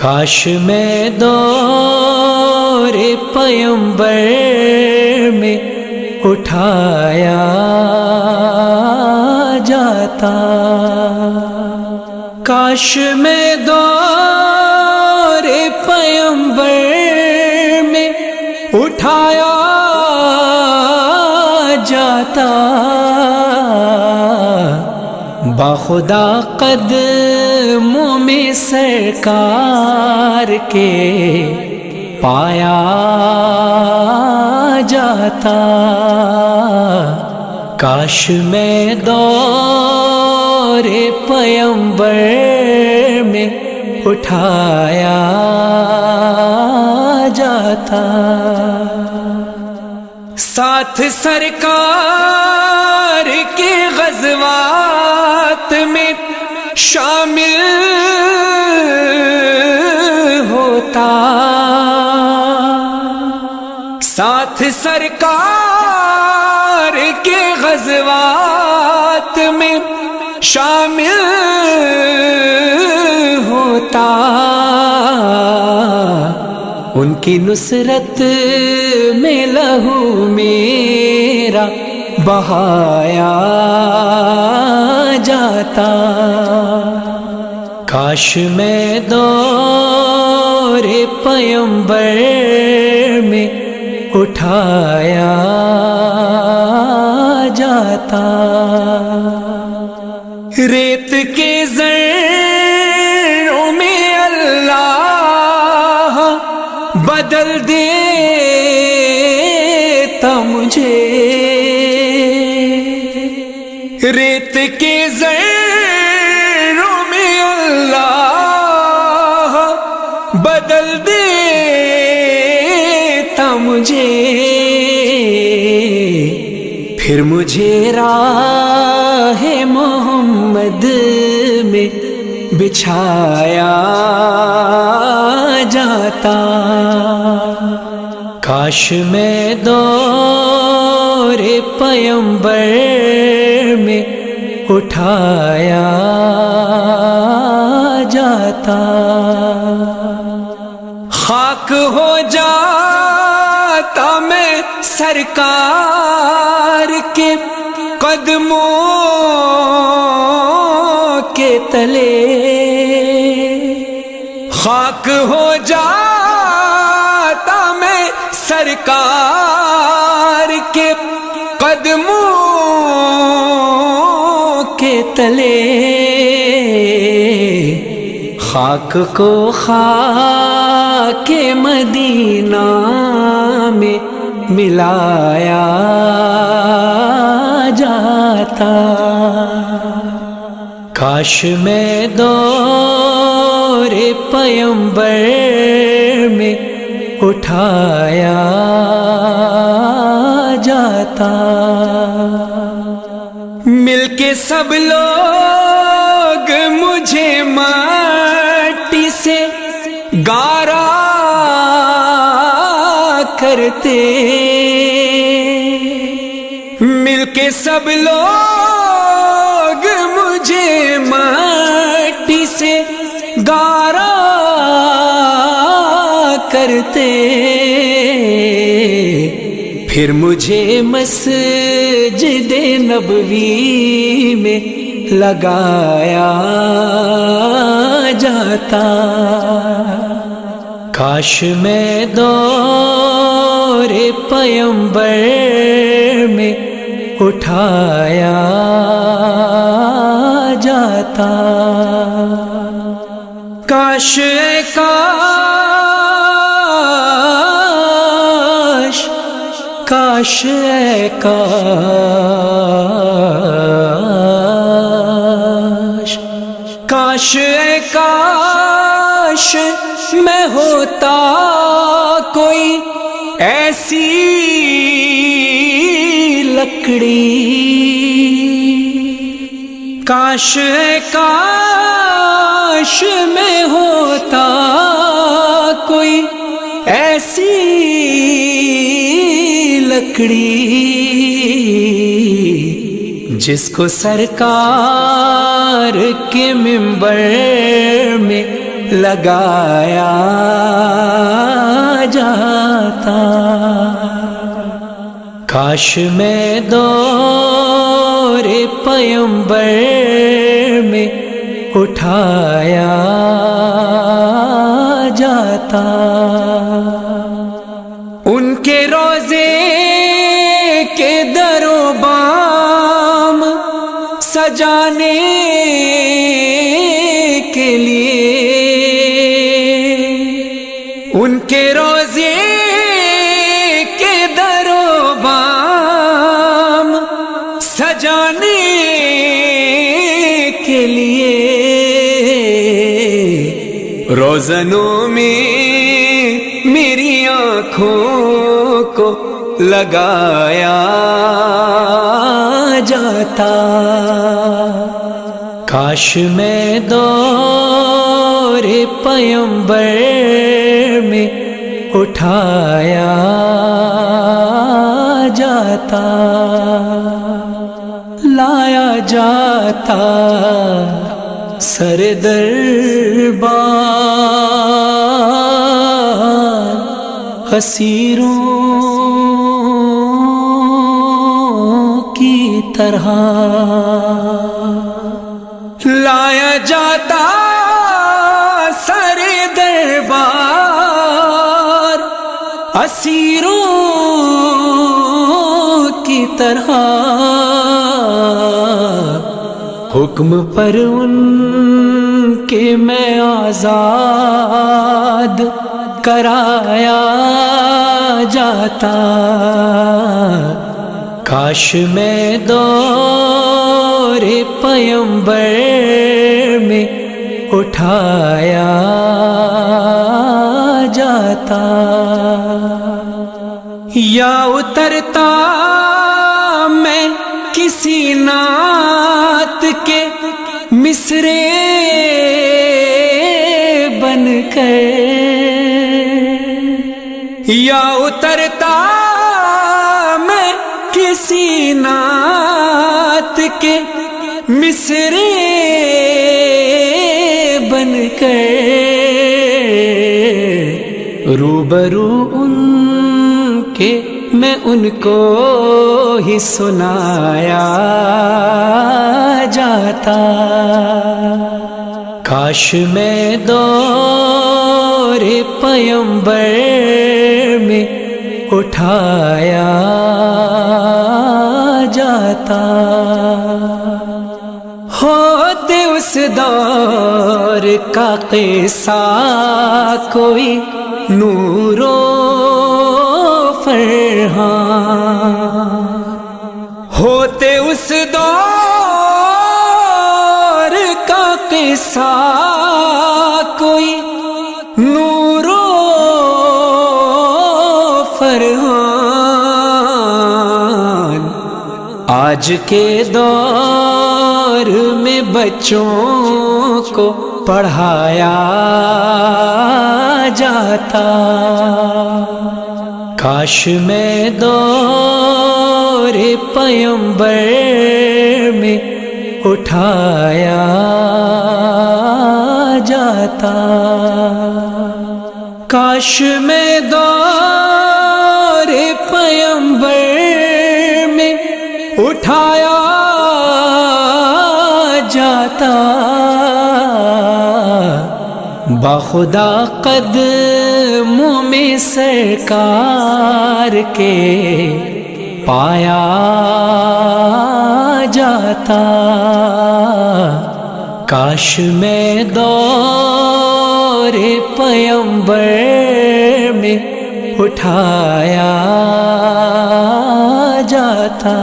کاش میں دور پیمبر میں اٹھایا جاتا۔ کاش میں دور پیمبر میں اٹھایا جاتا۔ بخدا قد میں سرکار کے پایا جاتا۔ کاش میں دور پیمبر میں اٹھایا جاتا۔ ساتھ سرکار کے غزوات شامل ہوتا۔ ساتھ سرکار کے غزوات میں شامل ہوتا۔ ان کی نصرت میں لہو میرا بہایا جاتا۔ کاش میں دور پیمبر میں اٹھایا جاتا۔ ریت کے بدل دیتا مجھے۔ پھر مجھے راہ محمد میں بچھایا جاتا۔ کاش میں دور پیمبر میں اٹھایا جاتا۔ خاک ہو جاتا میں سرکار کے قدموں کے تلے۔ خاک ہو جاتا میں سرکار کے قدموں کے تلے۔ خاک کو خاک کے مدینہ میں ملایا جاتا۔ کاش میں دور پیمبر میں اٹھایا جاتا۔ مل کے سب لوگ کرتے۔ مل کے سب لوگ مجھے مٹی سے گارا کرتے۔ پھر مجھے مسجد نبوی میں لگایا جاتا۔ کاش میں دو دور پیمبر میں اٹھایا جاتا۔ کاش کاش کاش کاش۔ کاش کاش میں ہوتا کوئی ایسی لکڑی۔ کاش کاش میں ہوتا کوئی ایسی لکڑی جس کو سرکار کے ممبر میں لگایا جاتا۔ کاش میں دور پیمبر میں اٹھایا جاتا۔ ان کے روزے کے درو بام سجانے کے لیے سجانے کے لیے روزنوں میں میری آنکھوں کو لگایا جاتا کاش میں دور پیمبر میں اٹھایا جاتا جاتا سر دربار اسیروں کی طرح لایا جاتا سر دربار اسیروں کی طرح حکم پر ان کے میں آزاد کرایا جاتا۔ کاش میں دور پیمبر میں اٹھایا جاتا۔ یا اترتا مصرے بن کر یا اترتا میں کسی نعت کے مصرے بن کر روبرو ان کے میں ان کو ہی سنایا جاتا۔ کاش میں دور پیمبر میں اٹھایا جاتا۔ ہوتے اس دور کا قصہ کوئی نورو ہاں۔ ہوتے اس دور کا قصہ، کوئی نورو فرحان۔ آج کے دور میں بچوں کو پڑھایا جاتا۔ کاش میں دور پیمبر میں اٹھایا جاتا۔ کاش میں دور پیمبر میں اٹھایا جاتا۔ بخدا قدموں میں سرکار کے پایا جاتا۔ کاش میں دور پیمبر میں اٹھایا جاتا۔